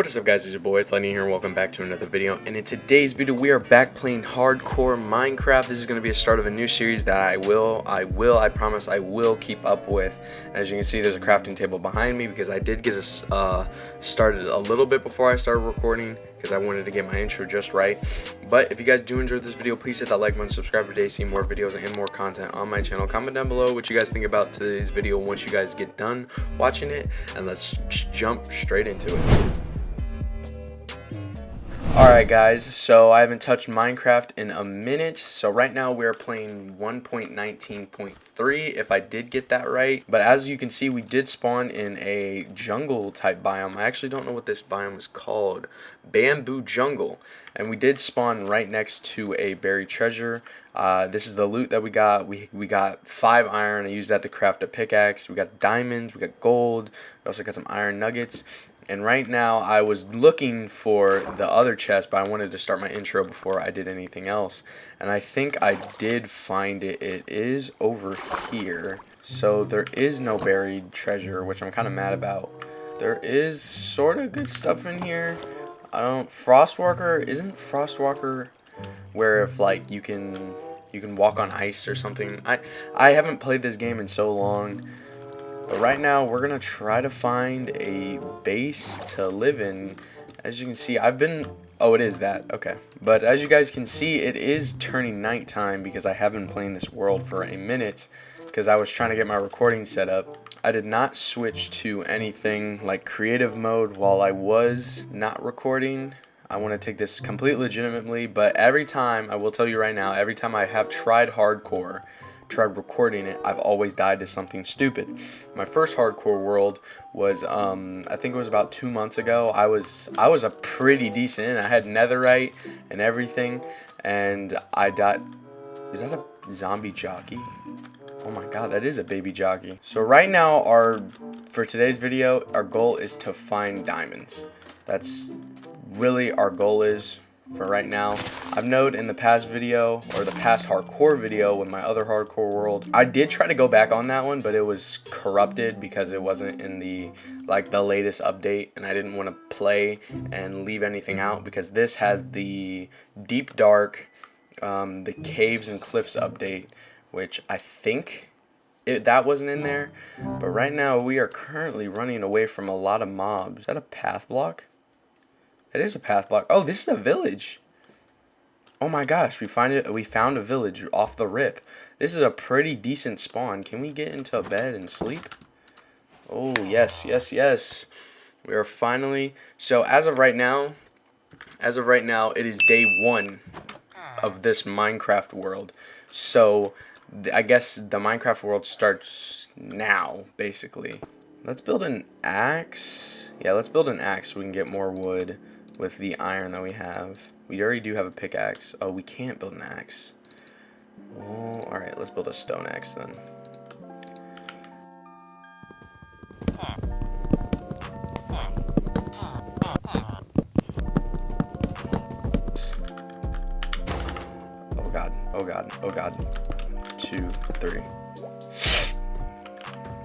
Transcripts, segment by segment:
What is up guys, it's your boy, it's Lightning here, and welcome back to another video, and in today's video, we are back playing Hardcore Minecraft. This is going to be a start of a new series that I will, I will, I promise I will keep up with. As you can see, there's a crafting table behind me, because I did get us uh, started a little bit before I started recording, because I wanted to get my intro just right. But if you guys do enjoy this video, please hit that like button, subscribe today, see more videos and more content on my channel. Comment down below what you guys think about today's video once you guys get done watching it, and let's jump straight into it. Alright guys, so I haven't touched Minecraft in a minute, so right now we're playing 1.19.3 if I did get that right, but as you can see we did spawn in a jungle type biome, I actually don't know what this biome is called, Bamboo Jungle, and we did spawn right next to a buried treasure, uh, this is the loot that we got, we, we got 5 iron, I used that to craft a pickaxe, we got diamonds, we got gold, we also got some iron nuggets, and right now I was looking for the other chest but I wanted to start my intro before I did anything else. And I think I did find it. It is over here. So there is no buried treasure which I'm kind of mad about. There is sort of good stuff in here. I don't Frostwalker isn't Frostwalker where if like you can you can walk on ice or something? I I haven't played this game in so long but right now, we're going to try to find a base to live in. As you can see, I've been... Oh, it is that. Okay. But as you guys can see, it is turning nighttime because I have been playing this world for a minute because I was trying to get my recording set up. I did not switch to anything like creative mode while I was not recording. I want to take this completely legitimately, but every time, I will tell you right now, every time I have tried hardcore, tried recording it, I've always died to something stupid. My first hardcore world was, um, I think it was about two months ago. I was, I was a pretty decent. I had netherite and everything, and I died. Is that a zombie jockey? Oh my god, that is a baby jockey. So right now, our for today's video, our goal is to find diamonds. That's really our goal is for right now. I've noted in the past video, or the past hardcore video with my other hardcore world, I did try to go back on that one, but it was corrupted because it wasn't in the, like, the latest update, and I didn't want to play and leave anything out, because this has the Deep Dark, um, the Caves and Cliffs update, which I think it, that wasn't in there, but right now we are currently running away from a lot of mobs. Is that a path block? It is a path block. Oh, this is a village. Oh my gosh, we find it. We found a village off the rip. This is a pretty decent spawn. Can we get into a bed and sleep? Oh yes, yes, yes. We are finally. So as of right now, as of right now, it is day one of this Minecraft world. So I guess the Minecraft world starts now, basically. Let's build an axe. Yeah, let's build an axe so we can get more wood with the iron that we have. We already do have a pickaxe. Oh, we can't build an axe. Oh, alright, let's build a stone axe then. Oh god, oh god, oh god. Two, three.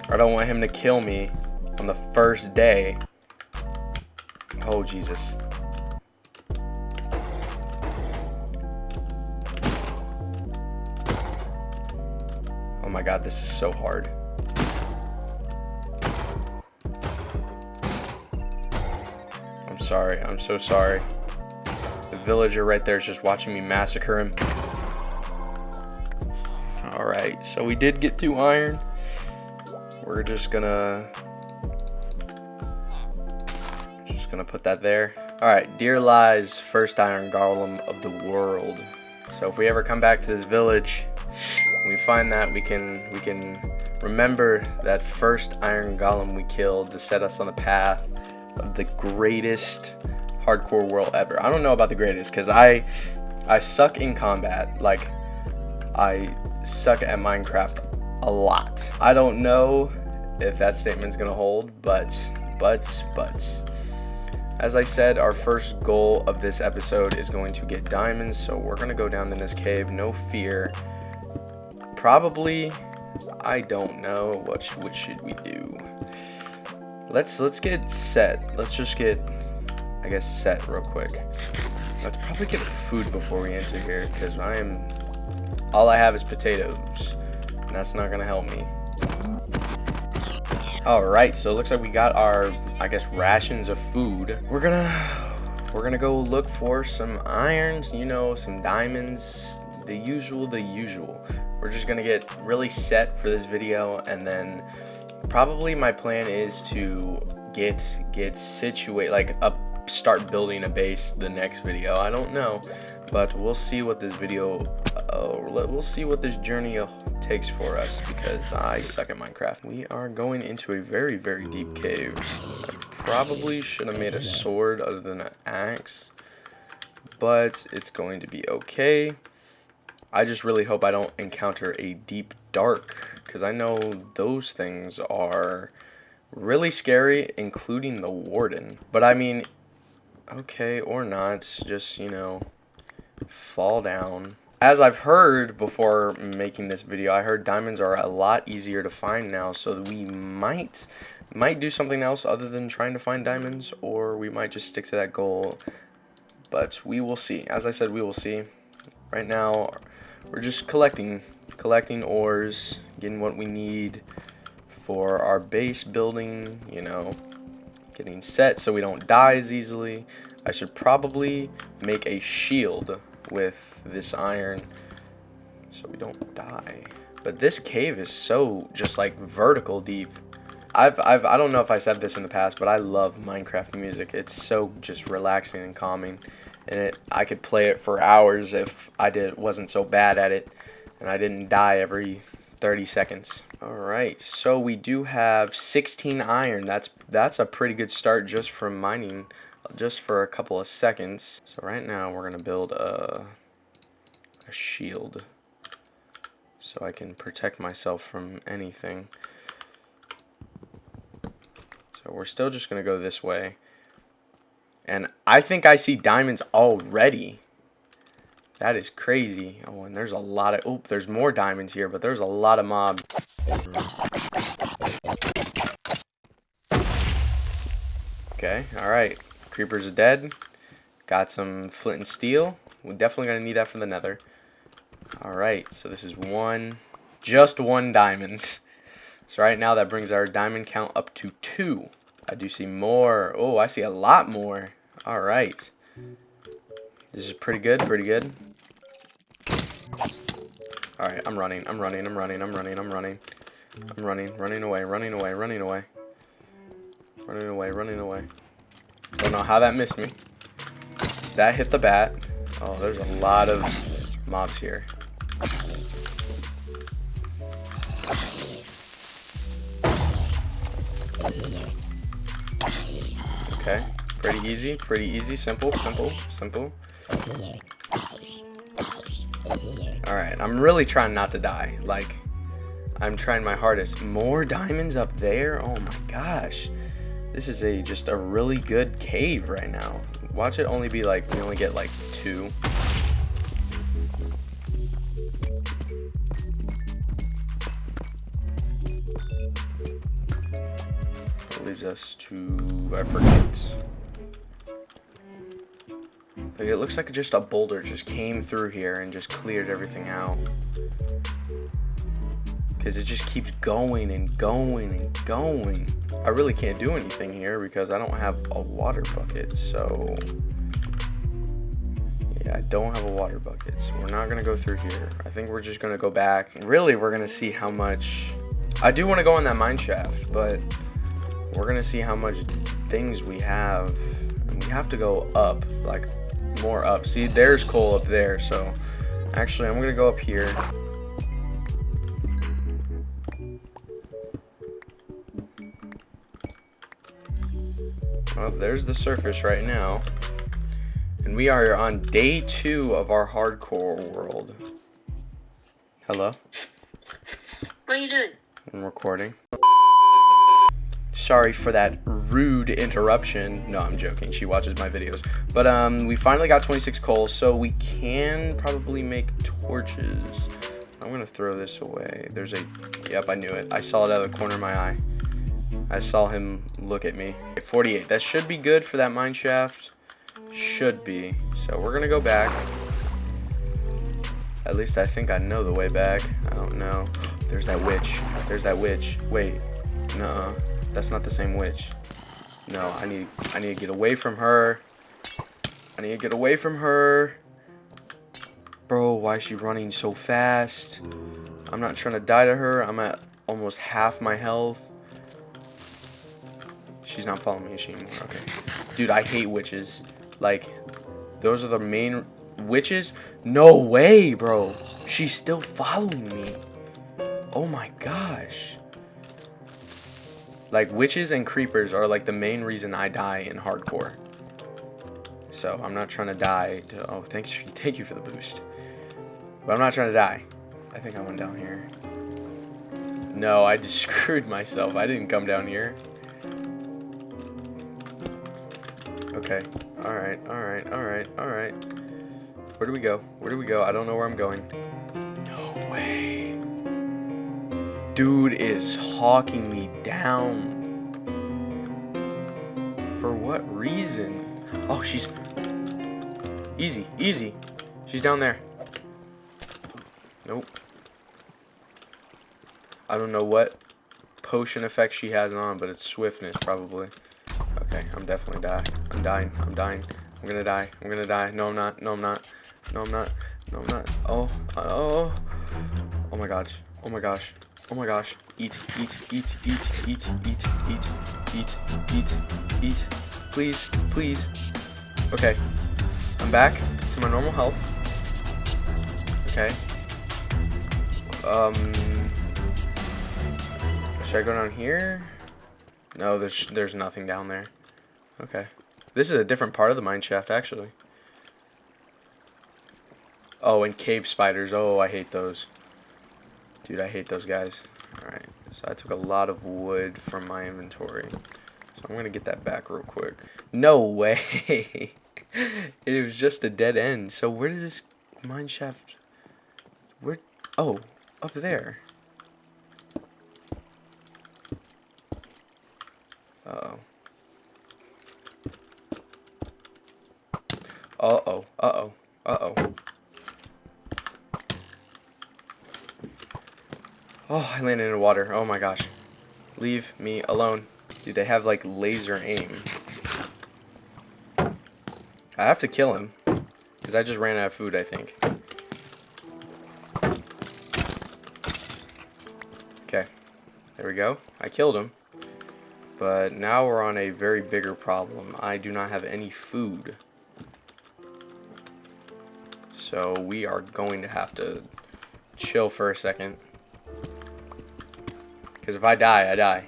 I don't want him to kill me on the first day. Oh, Jesus. My god, this is so hard. I'm sorry. I'm so sorry. The villager right there is just watching me massacre him. Alright, so we did get two iron. We're just gonna... Just gonna put that there. Alright, dear lies first iron golem of the world. So if we ever come back to this village, when we find that, we can we can remember that first Iron Golem we killed to set us on the path of the greatest hardcore world ever. I don't know about the greatest because I I suck in combat. Like I suck at Minecraft a lot. I don't know if that statement's gonna hold, but but but as I said, our first goal of this episode is going to get diamonds, so we're gonna go down in this cave, no fear probably I don't know what what should we do let's let's get set let's just get I guess, set real quick. Let's probably get food before we enter here, because I am... All I have is potatoes, and that's not going to help me. Alright, so it looks like we got our, I guess, rations of food. We're gonna... We're gonna go look for some irons, you know, some diamonds, the usual, the usual. We're just gonna get really set for this video, and then probably my plan is to get get situate like up start building a base the next video. I don't know but we'll see what this video uh, we'll see what this journey takes for us because i suck at minecraft. We are going into a very very deep cave. I probably should have made a sword other than an axe but it's going to be okay i just really hope i don't encounter a deep dark because i know those things are really scary, including the warden. But I mean, okay, or not, just, you know, fall down. As I've heard before making this video, I heard diamonds are a lot easier to find now, so we might might do something else other than trying to find diamonds, or we might just stick to that goal. But we will see. As I said, we will see. Right now, we're just collecting, collecting ores, getting what we need for our base building, you know, getting set so we don't die as easily. I should probably make a shield with this iron so we don't die. But this cave is so just like vertical deep. I've, I've, I don't know if I said this in the past, but I love Minecraft music. It's so just relaxing and calming. And it, I could play it for hours if I did wasn't so bad at it. And I didn't die every 30 seconds. All right, so we do have 16 iron. That's that's a pretty good start just from mining just for a couple of seconds. So right now we're gonna build a, a shield so I can protect myself from anything. So we're still just gonna go this way. And I think I see diamonds already. That is crazy. Oh, and there's a lot of... Oh, there's more diamonds here, but there's a lot of mobs. Okay, alright. Creepers are dead. Got some flint and steel. We're definitely going to need that for the nether. Alright, so this is one... Just one diamond. So right now that brings our diamond count up to two. I do see more. Oh, I see a lot more. Alright. This is pretty good, pretty good. Alright, I'm running, I'm running, I'm running, I'm running, I'm running. I'm running, running away, running away, running away. Running away, running away. Don't know how that missed me. That hit the bat. Oh, there's a lot of mobs here. Pretty easy, pretty easy, simple, simple, simple. Alright, I'm really trying not to die. Like, I'm trying my hardest. More diamonds up there? Oh my gosh. This is a just a really good cave right now. Watch it only be like, we only get like two. leaves us to, I forget. Like it looks like just a boulder just came through here and just cleared everything out. Because it just keeps going and going and going. I really can't do anything here because I don't have a water bucket, so... Yeah, I don't have a water bucket, so we're not going to go through here. I think we're just going to go back. Really, we're going to see how much... I do want to go in that mine shaft, but we're going to see how much things we have. We have to go up, like more up. See, there's coal up there, so actually I'm gonna go up here. Well, there's the surface right now. And we are on day two of our hardcore world. Hello? What are you doing? I'm recording. Sorry for that rude interruption. No, I'm joking. She watches my videos. But um, we finally got 26 coal, so we can probably make torches. I'm going to throw this away. There's a... Yep, I knew it. I saw it out of the corner of my eye. I saw him look at me. 48. That should be good for that mine shaft. Should be. So we're gonna go back. At least I think I know the way back. I don't know. There's that witch. There's that witch. Wait. Nuh-uh. That's not the same witch. No, I need I need to get away from her. I need to get away from her. Bro, why is she running so fast? I'm not trying to die to her. I'm at almost half my health. She's not following me, she anymore? Okay. Dude, I hate witches. Like, those are the main witches? No way, bro. She's still following me. Oh my gosh. Like, witches and creepers are like the main reason I die in hardcore. So, I'm not trying to die. To, oh, thanks, thank you for the boost. But I'm not trying to die. I think I went down here. No, I just screwed myself. I didn't come down here. Okay. Alright, alright, alright, alright. Where do we go? Where do we go? I don't know where I'm going. No way. Dude is hawking me down. For what reason? Oh, she's... Easy, easy. She's down there. Nope. I don't know what potion effect she has on, but it's swiftness, probably. Okay, I'm definitely dying. I'm dying. I'm dying. I'm gonna die. I'm gonna die. No, I'm not. No, I'm not. No, I'm not. No, I'm not. Oh. Uh, oh. Oh my gosh. Oh my gosh. Oh my gosh. Eat. Eat. Eat. Eat. Eat. Eat. Eat. Eat. Eat. Eat. Please. Please. Okay. I'm back to my normal health. Okay. Um. Should I go down here? No, there's there's nothing down there. Okay. This is a different part of the mine shaft, actually. Oh, and cave spiders. Oh, I hate those. Dude, I hate those guys. Alright, so I took a lot of wood from my inventory. So I'm going to get that back real quick. No way! it was just a dead end. So where does this mine shaft... Where... Oh, up there. Uh-oh. Uh-oh. Uh-oh. Uh-oh. Oh, I landed in water. Oh my gosh. Leave me alone. Dude, they have like laser aim. I have to kill him. Because I just ran out of food, I think. Okay. There we go. I killed him. But now we're on a very bigger problem. I do not have any food. So we are going to have to chill for a second. Because if I die, I die.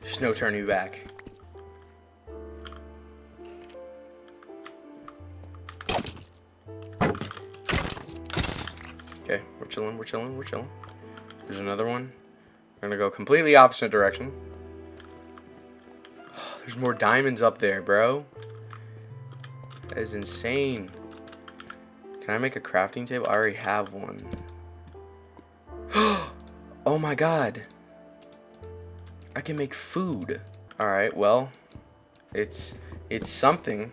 There's no turning back. Okay, we're chilling, we're chilling, we're chilling. There's another one. We're gonna go completely opposite direction. There's more diamonds up there, bro. That is insane. Can I make a crafting table? I already have one. Oh my god. I can make food. Alright, well. It's it's something.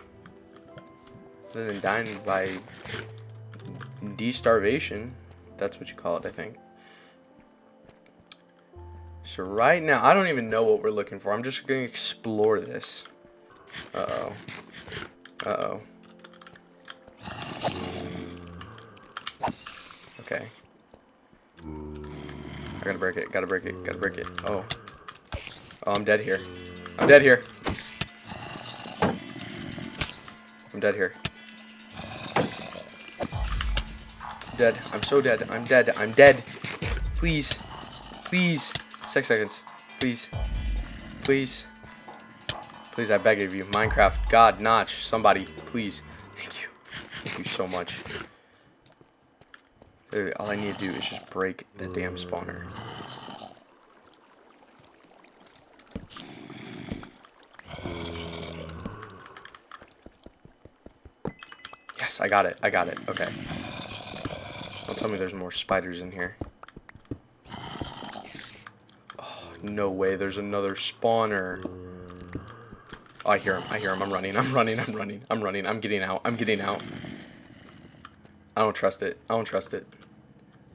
Other than dying by de-starvation. That's what you call it, I think. So right now, I don't even know what we're looking for. I'm just going to explore this. Uh-oh. Uh-oh. Okay. Gotta break it, gotta break it, gotta break it. Oh. Oh, I'm dead here. I'm dead here. I'm dead here. Dead. I'm so dead. I'm dead. I'm dead. Please. Please. Six seconds. Please. Please. Please, I beg of you. Minecraft, God, Notch, somebody, please. Thank you. Thank you so much. All I need to do is just break the damn spawner. Yes, I got it. I got it. Okay. Don't tell me there's more spiders in here. Oh, no way, there's another spawner. Oh, I hear him. I hear him. I'm running. I'm running. I'm running. I'm running. I'm getting out. I'm getting out. I don't trust it. I don't trust it.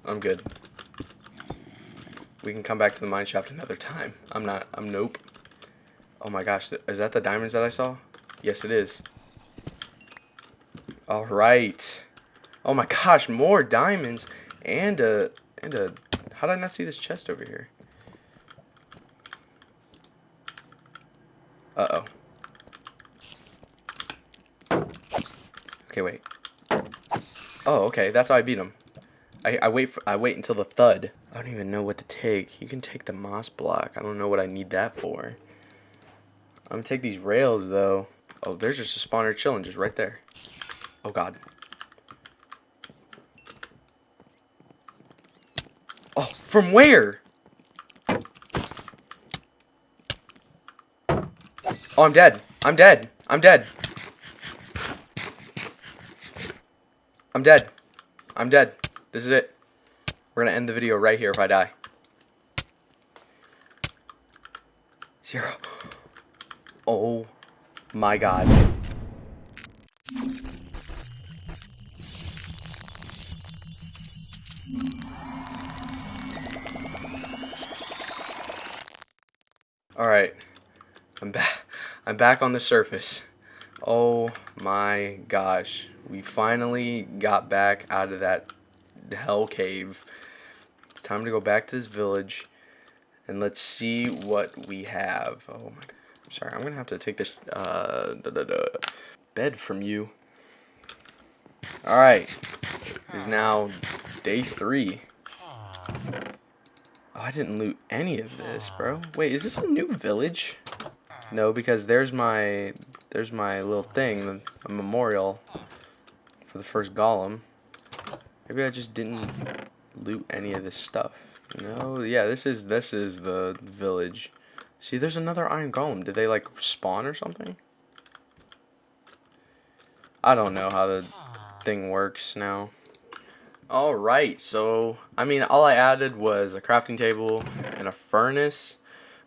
I'm good. We can come back to the mine shaft another time. I'm not. I'm nope. Oh my gosh. Is that the diamonds that I saw? Yes, it is. All right. Oh my gosh, more diamonds and a and a. How did I not see this chest over here? Uh oh. Okay, wait. Oh, okay. That's how I beat him. I, I wait for, I wait until the thud. I don't even know what to take. You can take the moss block. I don't know what I need that for. I'm gonna take these rails though. Oh, there's just a spawner chilling just right there. Oh god. Oh, from where? Oh, I'm dead. I'm dead. I'm dead. I'm dead. I'm dead. This is it. We're going to end the video right here if I die. Zero. Oh my god. Alright. I'm back. I'm back on the surface. Oh my gosh. We finally got back out of that hell cave. It's time to go back to this village and let's see what we have. Oh my. I'm sorry, I'm gonna have to take this uh, da, da, da, bed from you. Alright. Is now day three. Oh, I didn't loot any of this, bro. Wait, is this a new village? No, because there's my there's my little thing, a memorial for the first golem. Maybe I just didn't loot any of this stuff. No, yeah, this is this is the village. See, there's another iron golem. Did they like spawn or something? I don't know how the thing works now. Alright, so, I mean, all I added was a crafting table and a furnace.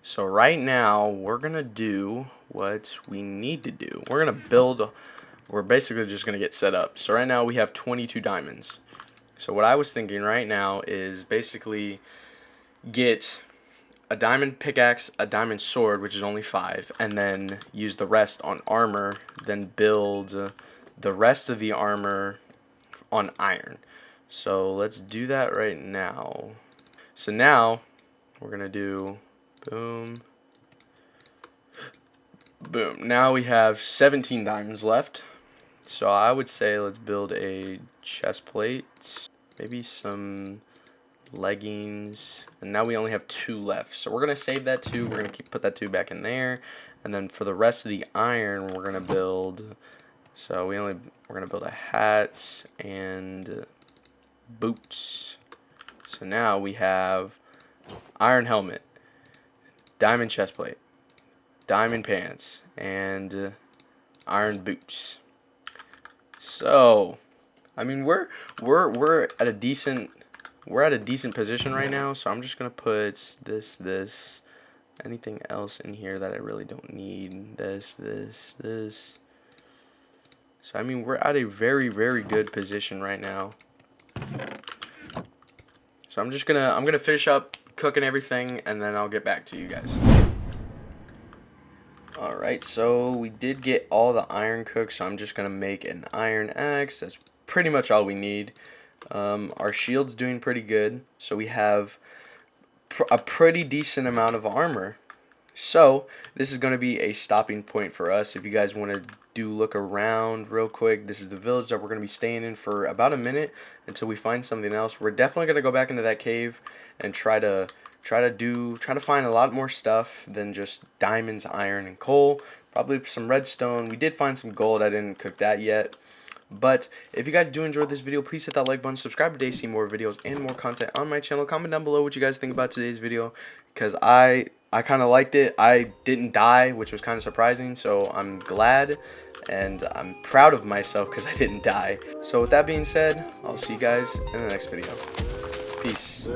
So right now, we're going to do what we need to do. We're going to build, we're basically just going to get set up. So right now, we have 22 diamonds. So what I was thinking right now is basically get a diamond pickaxe, a diamond sword, which is only five, and then use the rest on armor, then build the rest of the armor on iron. So let's do that right now. So now we're going to do boom, boom. Now we have 17 diamonds left. So I would say let's build a chest plate, maybe some leggings, and now we only have two left. So we're going to save that two. We're going to keep put that two back in there. And then for the rest of the iron, we're going to build, so we only, we're to build a hat and boots. So now we have iron helmet, diamond chest plate, diamond pants, and uh, iron boots. So, I mean, we're we're we're at a decent we're at a decent position right now. So I'm just gonna put this this anything else in here that I really don't need. This this this. So I mean, we're at a very very good position right now. So I'm just gonna I'm gonna finish up cooking everything and then I'll get back to you guys. Alright, so we did get all the iron cooked, so I'm just gonna make an iron axe. That's pretty much all we need. Um, our shield's doing pretty good, so we have pr a pretty decent amount of armor. So, this is going to be a stopping point for us. If you guys want to do look around real quick, this is the village that we're going to be staying in for about a minute until we find something else. We're definitely going to go back into that cave and try to try to do try to find a lot more stuff than just diamonds, iron, and coal. Probably some redstone. We did find some gold. I didn't cook that yet. But if you guys do enjoy this video, please hit that like button, subscribe today to see more videos and more content on my channel. Comment down below what you guys think about today's video because I I kind of liked it. I didn't die, which was kind of surprising, so I'm glad and I'm proud of myself because I didn't die. So with that being said, I'll see you guys in the next video. Peace.